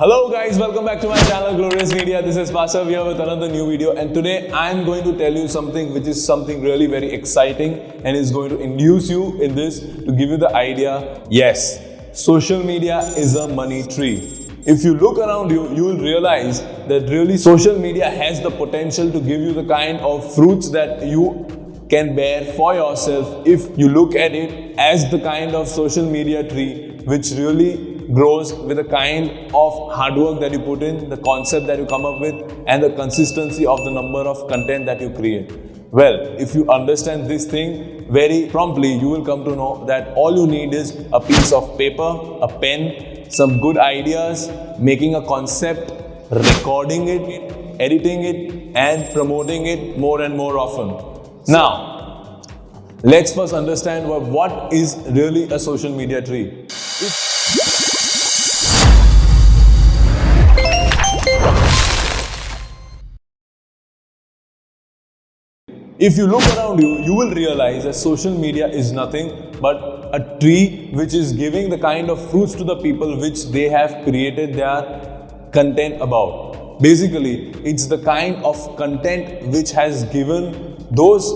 Hello guys, welcome back to my channel Glorious Media. This is Pasha here with another new video and today I am going to tell you something which is something really very exciting and is going to induce you in this to give you the idea. Yes, social media is a money tree. If you look around you, you will realize that really social media has the potential to give you the kind of fruits that you can bear for yourself if you look at it as the kind of social media tree which really grows with the kind of hard work that you put in, the concept that you come up with, and the consistency of the number of content that you create. Well, if you understand this thing very promptly, you will come to know that all you need is a piece of paper, a pen, some good ideas, making a concept, recording it, editing it, and promoting it more and more often. Now, let's first understand what, is really a social media tree. If you look around you, you will realize that social media is nothing but a tree which is giving the kind of fruits to the people which they have created their content about. Basically, it's the kind of content which has given those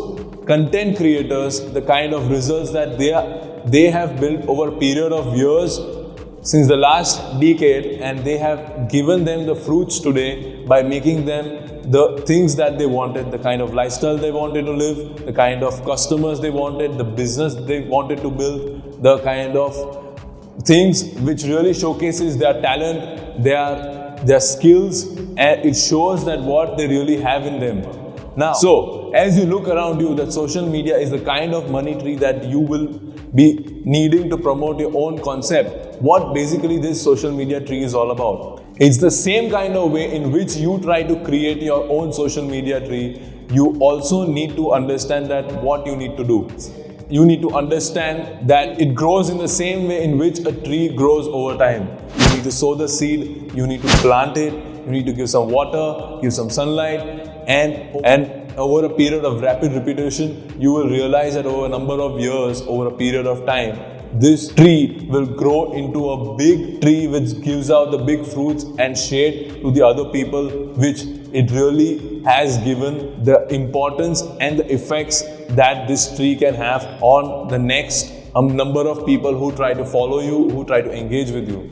content creators the kind of results that they, are, they have built over a period of years since the last decade and they have given them the fruits today by making them the things that they wanted, the kind of lifestyle they wanted to live, the kind of customers they wanted, the business they wanted to build, the kind of things which really showcases their talent, their, their skills, and it shows that what they really have in them. Now, so as you look around you, that social media is the kind of money tree that you will be needing to promote your own concept. What basically this social media tree is all about. It's the same kind of way in which you try to create your own social media tree. You also need to understand that what you need to do. You need to understand that it grows in the same way in which a tree grows over time. You need to sow the seed, you need to plant it, you need to give some water, give some sunlight, and, and over a period of rapid repetition, you will realize that over a number of years, over a period of time, this tree will grow into a big tree which gives out the big fruits and shade to the other people which it really has given the importance and the effects that this tree can have on the next um, number of people who try to follow you, who try to engage with you.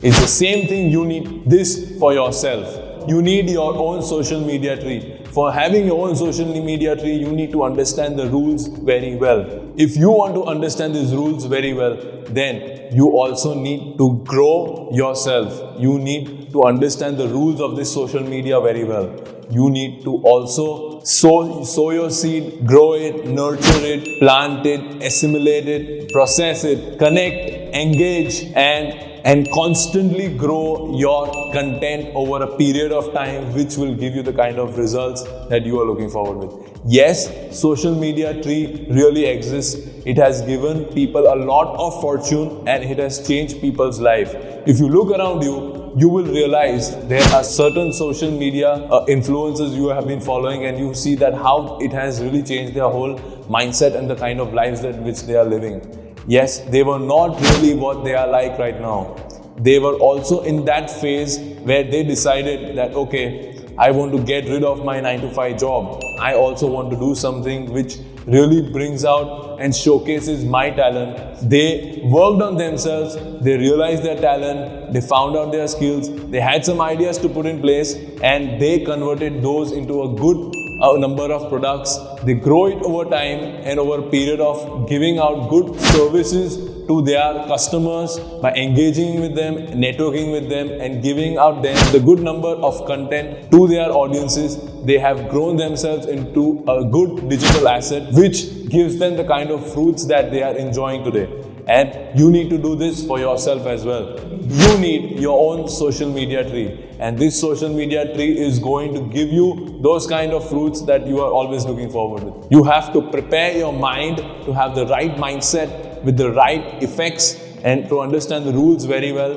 It's the same thing you need this for yourself. You need your own social media tree. For having your own social media tree, you need to understand the rules very well. If you want to understand these rules very well, then you also need to grow yourself. You need to understand the rules of this social media very well. You need to also sow, sow your seed, grow it, nurture it, plant it, assimilate it, process it, connect, engage and and constantly grow your content over a period of time which will give you the kind of results that you are looking forward with. Yes, social media tree really exists. It has given people a lot of fortune and it has changed people's life. If you look around you, you will realize there are certain social media uh, influencers you have been following and you see that how it has really changed their whole mindset and the kind of lives that which they are living. Yes, they were not really what they are like right now. They were also in that phase where they decided that, okay, I want to get rid of my 9 to 5 job. I also want to do something which really brings out and showcases my talent. They worked on themselves, they realized their talent, they found out their skills, they had some ideas to put in place and they converted those into a good a number of products. They grow it over time and over a period of giving out good services to their customers by engaging with them, networking with them and giving out them the good number of content to their audiences. They have grown themselves into a good digital asset which gives them the kind of fruits that they are enjoying today. And you need to do this for yourself as well. You need your own social media tree. And this social media tree is going to give you those kind of fruits that you are always looking forward with. You have to prepare your mind to have the right mindset with the right effects and to understand the rules very well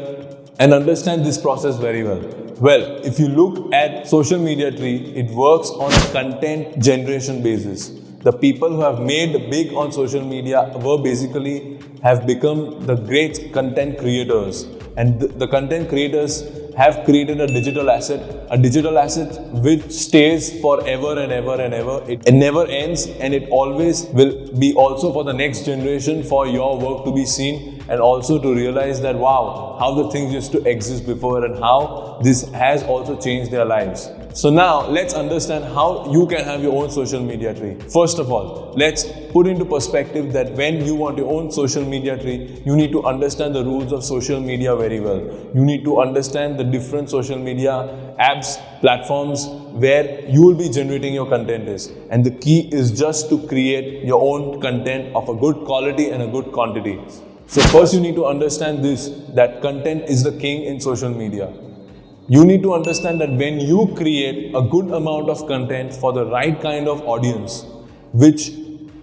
and understand this process very well. Well, if you look at social media tree, it works on a content generation basis. The people who have made big on social media were basically have become the great content creators. And the, the content creators have created a digital asset, a digital asset which stays forever and ever and ever. It, never ends and it always will be also for the next generation for your work to be seen and also to realize that wow, how the things used to exist before and how this has also changed their lives. So now let's understand how you can have your own social media tree. First of all, let's put into perspective that when you want your own social media tree, you need to understand the rules of social media very well. You need to understand the different social media apps, platforms where you will be generating your content is. And the key is just to create your own content of a good quality and a good quantity. So first you need to understand this, that content is the king in social media. You need to understand that when you create a good amount of content for the right kind of audience, which,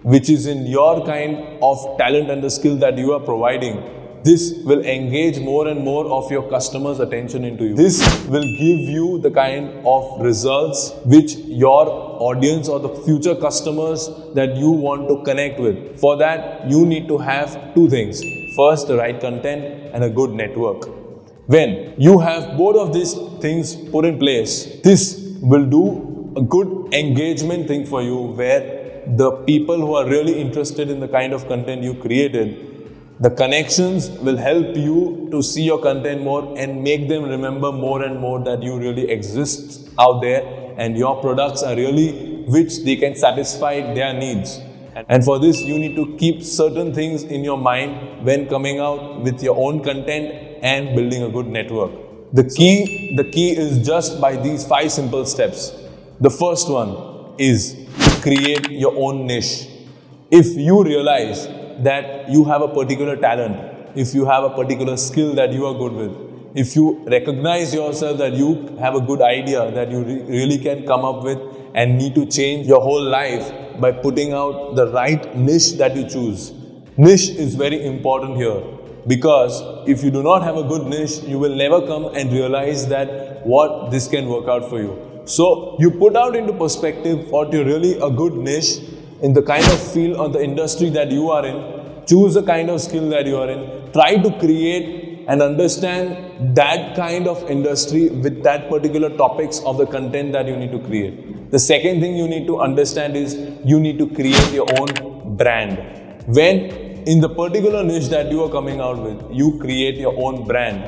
which is in your kind of talent and the skill that you are providing, this will engage more and more of your customers' attention into you. This will give you the kind of results which your audience or the future customers that you want to connect with. For that, you need to have two things. First, the right content and a good network. When you have both of these things put in place, this will do a good engagement thing for you where the people who are really interested in the kind of content you created, the connections will help you to see your content more and make them remember more and more that you really exist out there and your products are really which they can satisfy their needs. And for this, you need to keep certain things in your mind when coming out with your own content and building a good network. The key, the key is just by these five simple steps. The first one is create your own niche. If you realize that you have a particular talent, if you have a particular skill that you are good with, if you recognize yourself that you have a good idea that you re really can come up with and need to change your whole life by putting out the right niche that you choose. Niche is very important here. Because if you do not have a good niche, you will never come and realize that what this can work out for you. So you put out into perspective what you really a good niche in the kind of field or the industry that you are in. Choose the kind of skill that you are in. Try to create and understand that kind of industry with that particular topics of the content that you need to create. The second thing you need to understand is you need to create your own brand. When in the particular niche that you are coming out with, you create your own brand,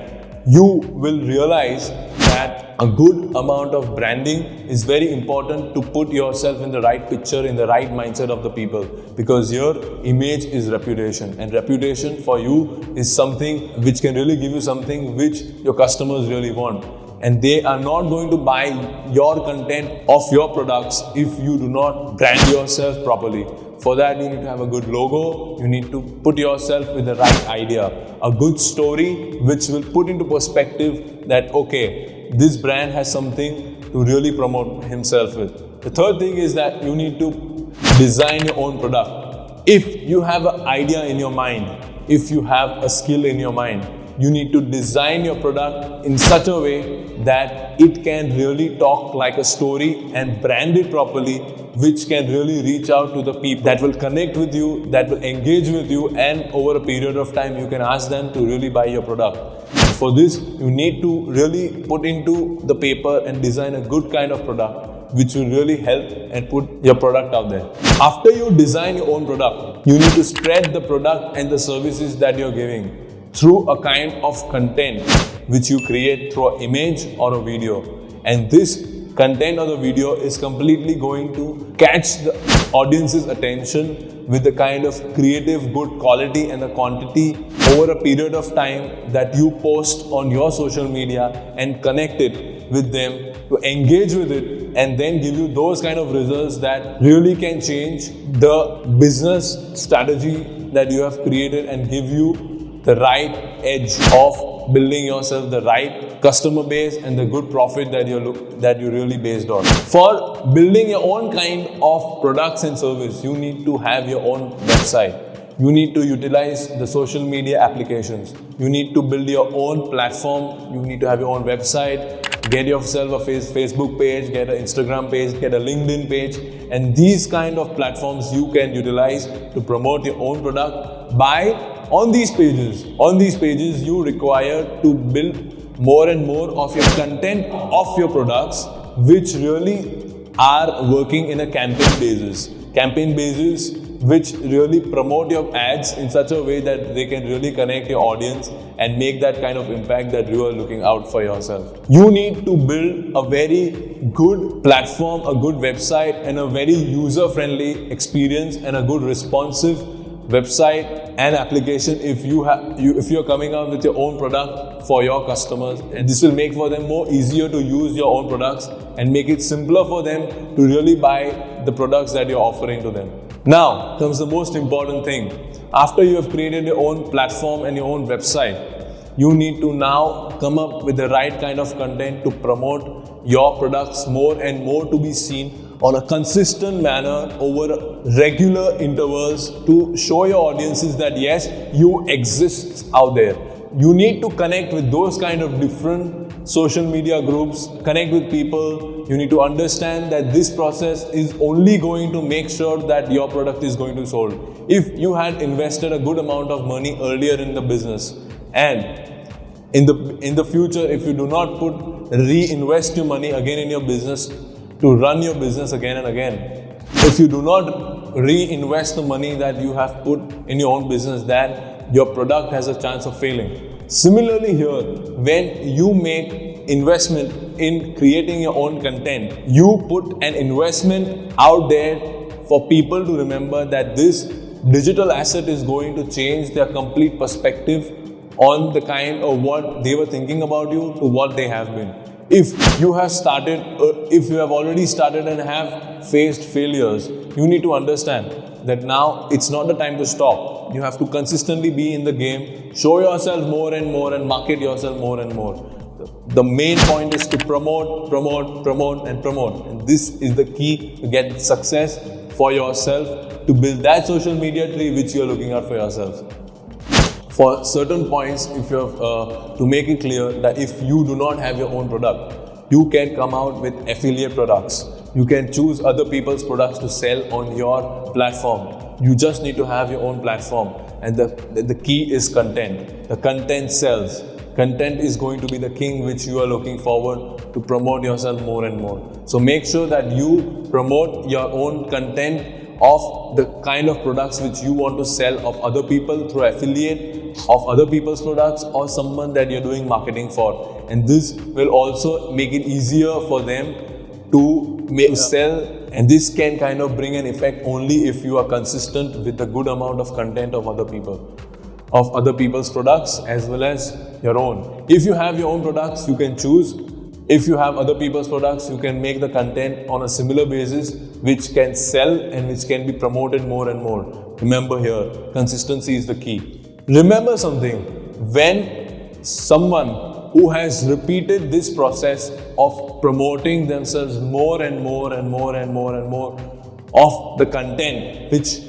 you will realize that a good amount of branding is very important to put yourself in the right picture, in the right mindset of the people because your image is reputation and reputation for you is something which can really give you something which your customers really want and they are not going to buy your content of your products if you do not brand yourself properly. For that, you need to have a good logo. You need to put yourself with the right idea. A good story which will put into perspective that, okay, this brand has something to really promote himself with. The third thing is that you need to design your own product. If you have an idea in your mind, if you have a skill in your mind, you need to design your product in such a way that it can really talk like a story and brand it properly which can really reach out to the people that will connect with you, that will engage with you and over a period of time you can ask them to really buy your product. For this, you need to really put into the paper and design a good kind of product which will really help and put your product out there. After you design your own product, you need to spread the product and the services that you're giving through a kind of content which you create through an image or a video. And this content or the video is completely going to catch the audience's attention with the kind of creative good quality and the quantity over a period of time that you post on your social media and connect it with them to engage with it and then give you those kind of results that really can change the business strategy that you have created and give you the right edge of building yourself the right customer base and the good profit that you look that you really based on. For building your own kind of products and service, you need to have your own website. You need to utilize the social media applications. You need to build your own platform. You need to have your own website. Get yourself a Facebook page, get an Instagram page, get a LinkedIn page. And these kind of platforms you can utilize to promote your own product by on these pages, on these pages, you require to build more and more of your content of your products which really are working in a campaign basis. Campaign basis which really promote your ads in such a way that they can really connect your audience and make that kind of impact that you are looking out for yourself. You need to build a very good platform, a good website and a very user-friendly experience and a good responsive website and application if you have you, if you're coming out with your own product for your customers. And this will make for them more easier to use your own products and make it simpler for them to really buy the products that you're offering to them. Now comes the most important thing. After you have created your own platform and your own website you need to now come up with the right kind of content to promote your products more and more to be seen on a consistent manner over regular intervals to show your audiences that yes, you exist out there. You need to connect with those kind of different social media groups, connect with people. You need to understand that this process is only going to make sure that your product is going to sold. If you had invested a good amount of money earlier in the business and in the in the future if you do not put reinvest your money again in your business to run your business again and again. If you do not reinvest the money that you have put in your own business, then your product has a chance of failing. Similarly here, when you make investment in creating your own content, you put an investment out there for people to remember that this digital asset is going to change their complete perspective on the kind of what they were thinking about you to what they have been if you have started, uh, if you have already started and have faced failures, you need to understand that now it's not the time to stop. You have to consistently be in the game, show yourself more and more and market yourself more and more. The main point is to promote, promote, promote and promote. And this is the key to get success for yourself, to build that social media tree which you are looking at for yourself for certain points, if you have uh, to make it clear that if you do not have your own product, you can come out with affiliate products. You can choose other people's products to sell on your platform. You just need to have your own platform. And the, the, the key is content. The content sells. Content is going to be the king which you are looking forward to promote yourself more and more. So make sure that you promote your own content of the kind of products which you want to sell of other people through affiliate of other people's products or someone that you're doing marketing for and this will also make it easier for them to make, sell and this can kind of bring an effect only if you are consistent with a good amount of content of other people of other people's products as well as your own. If you have your own products, you can choose if you have other people's products, you can make the content on a similar basis which can sell and which can be promoted more and more. Remember here, consistency is the key. Remember something, when someone who has repeated this process of promoting themselves more and more and more and more and more of the content which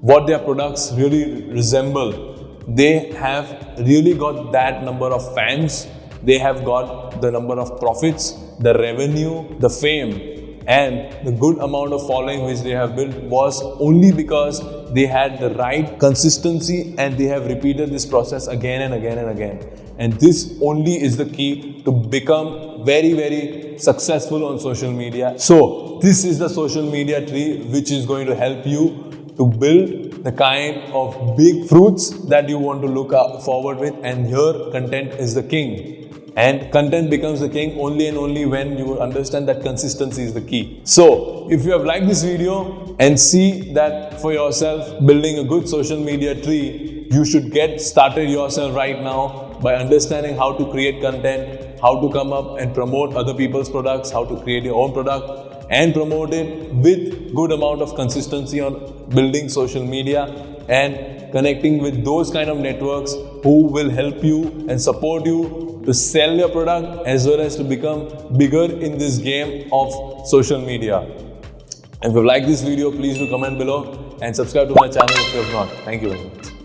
what their products really resemble, they have really got that number of fans they have got the number of profits, the revenue, the fame, and the good amount of following which they have built was only because they had the right consistency and they have repeated this process again and again and again. And this only is the key to become very, very successful on social media. So, this is the social media tree which is going to help you to build the kind of big fruits that you want to look forward with and here content is the king. And content becomes the king only and only when you understand that consistency is the key. So, if you have liked this video and see that for yourself building a good social media tree, you should get started yourself right now by understanding how to create content, how to come up and promote other people's products, how to create your own product and promote it with good amount of consistency on building social media and connecting with those kind of networks who will help you and support you to sell your product as well as to become bigger in this game of social media. If you like this video, please do comment below and subscribe to my channel if you have not. Thank you very much.